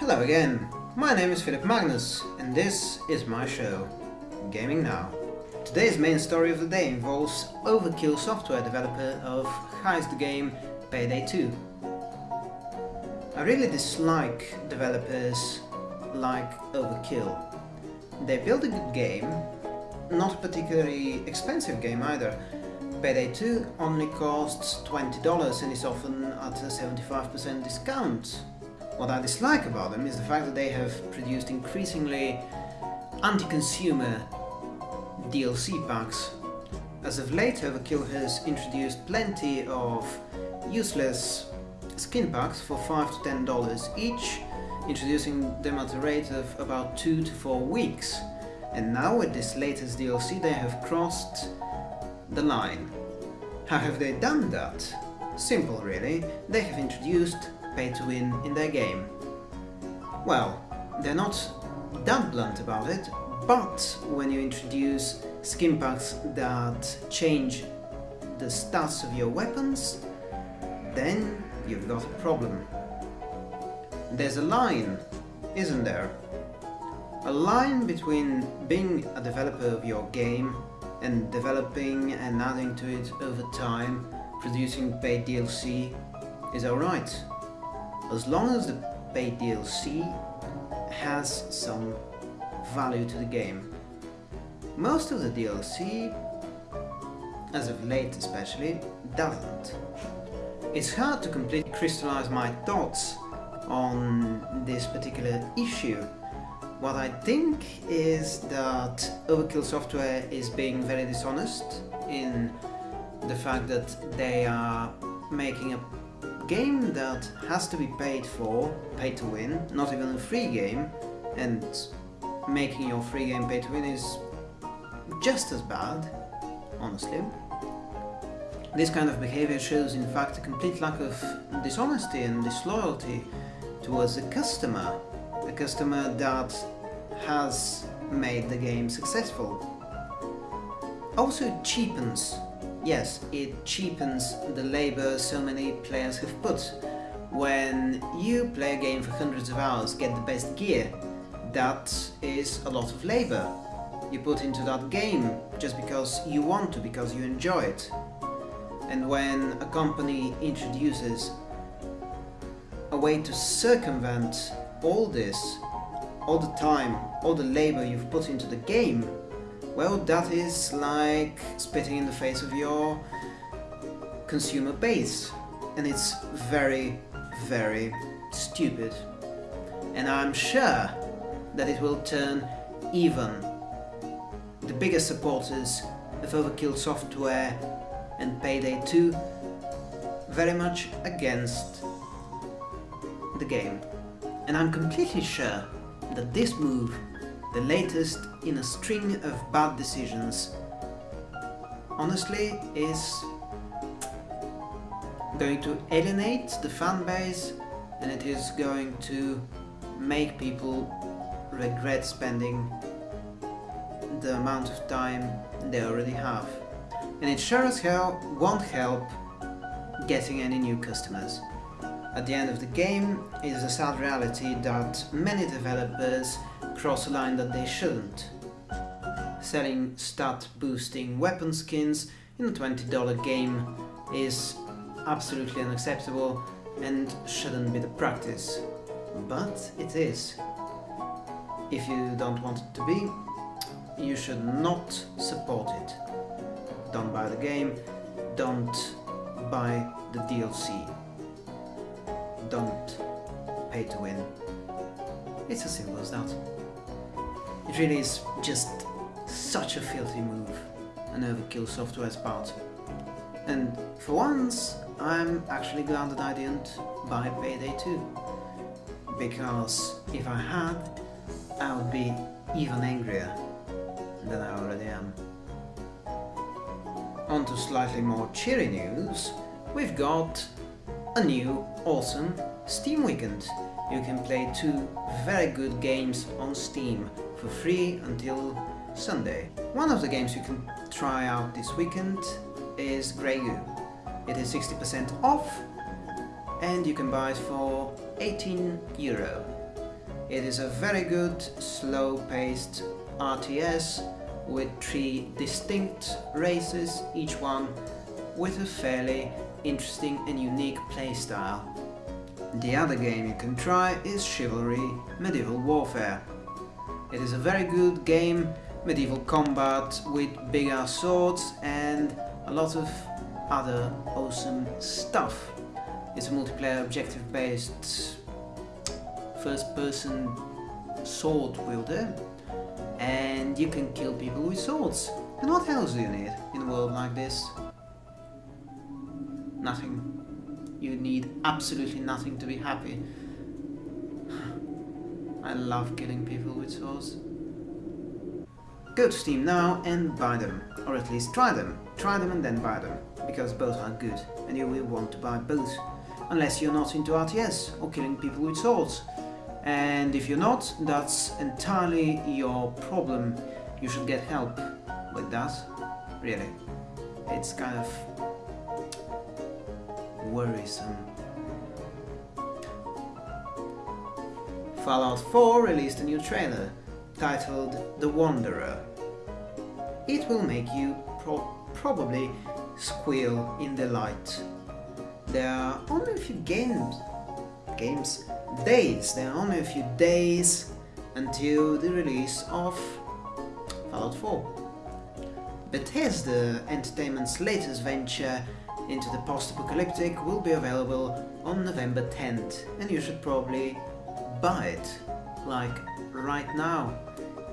Hello again, my name is Philip Magnus and this is my show, Gaming Now. Today's main story of the day involves Overkill software developer of heist game Payday 2. I really dislike developers like Overkill. They build a good game, not a particularly expensive game either. Payday 2 only costs $20 and is often at a 75% discount. What I dislike about them is the fact that they have produced increasingly anti-consumer DLC packs. As of late, Overkill has introduced plenty of useless skin packs for 5 to $10 each, introducing them at a rate of about 2 to 4 weeks. And now with this latest DLC they have crossed the line. How have they done that? Simple really, they have introduced pay to win in their game. Well, they're not that blunt about it, but when you introduce skin packs that change the stats of your weapons, then you've got a problem. There's a line, isn't there? A line between being a developer of your game and developing and adding to it over time, producing paid DLC, is alright. As long as the paid DLC has some value to the game. Most of the DLC, as of late especially, doesn't. It's hard to completely crystallize my thoughts on this particular issue. What I think is that Overkill Software is being very dishonest in the fact that they are making a game that has to be paid for, pay to win, not even a free game, and making your free game pay to win is just as bad, honestly. This kind of behavior shows in fact a complete lack of dishonesty and disloyalty towards the customer, a customer that has made the game successful. Also it cheapens, yes, it cheapens the labor so many players have put. When you play a game for hundreds of hours, get the best gear, that is a lot of labor you put into that game just because you want to, because you enjoy it. And when a company introduces a way to circumvent all this, all the time, all the labor you've put into the game, well, that is like spitting in the face of your consumer base. And it's very, very stupid. And I'm sure that it will turn even the biggest supporters of Overkill Software and Payday 2 very much against the game. And I'm completely sure that this move, the latest in a string of bad decisions, honestly is going to alienate the fan base and it is going to make people regret spending the amount of time they already have. And it sure as hell won't help getting any new customers. At the end of the game, is a sad reality that many developers cross a line that they shouldn't. Selling stat-boosting weapon skins in a $20 game is absolutely unacceptable and shouldn't be the practice. But it is. If you don't want it to be, you should not support it. Don't buy the game, don't buy the DLC. Don't pay to win. It's as simple as that. It really is just such a filthy move, an overkill software's part. And for once, I'm actually glad that I didn't buy Payday 2. Because if I had, I would be even angrier than I already am. On to slightly more cheery news, we've got a new, awesome Steam Weekend. You can play two very good games on Steam for free until Sunday. One of the games you can try out this weekend is Grey Goo. It is 60% off and you can buy it for 18 euro. It is a very good, slow-paced RTS with three distinct races, each one with a fairly interesting and unique playstyle. The other game you can try is Chivalry Medieval Warfare. It is a very good game, medieval combat with bigger swords and a lot of other awesome stuff. It's a multiplayer objective based first person sword wielder and you can kill people with swords. And what else do you need in a world like this? Nothing. You need absolutely nothing to be happy. I love killing people with swords. Go to Steam now and buy them, or at least try them. Try them and then buy them, because both are good, and you will want to buy both. Unless you're not into RTS or killing people with swords. And if you're not, that's entirely your problem. You should get help with that, really. It's kind of worrisome. Fallout 4 released a new trailer titled The Wanderer. It will make you pro probably squeal in delight. There are only a few games, games, days, there are only a few days until the release of Fallout 4. Bethesda Entertainment's latest venture into the post-apocalyptic will be available on November 10th and you should probably buy it, like right now.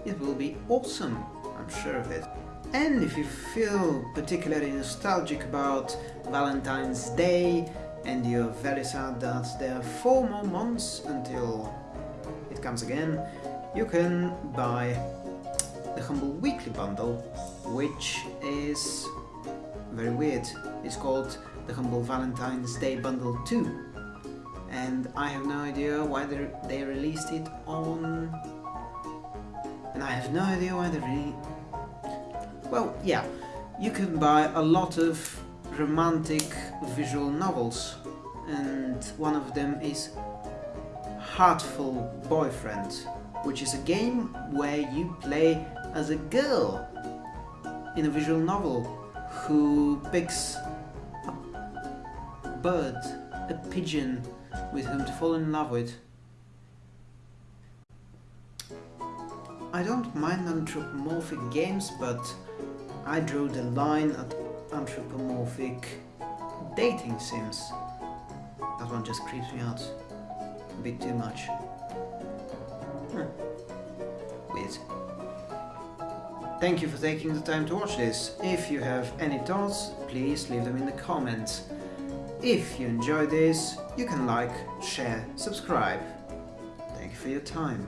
It will be awesome, I'm sure of it. And if you feel particularly nostalgic about Valentine's Day and you're very sad that there are four more months until it comes again, you can buy the Humble Weekly Bundle, which is very weird. It's called the Humble Valentine's Day Bundle 2 and I have no idea why they, released it on... and I have no idea why they really... Well, yeah, you can buy a lot of romantic visual novels and one of them is Hatoful Boyfriend, which is a game where you play as a girl in a visual novel who picks bird, a pigeon with whom to fall in love with. I don't mind anthropomorphic games, but I drew the line at anthropomorphic dating sims. That one just creeps me out a bit too much. Hmm. Weird. Thank you for taking the time to watch this. If you have any thoughts, please leave them in the comments. If you enjoyed this, you can like, share, subscribe. Thank you for your time.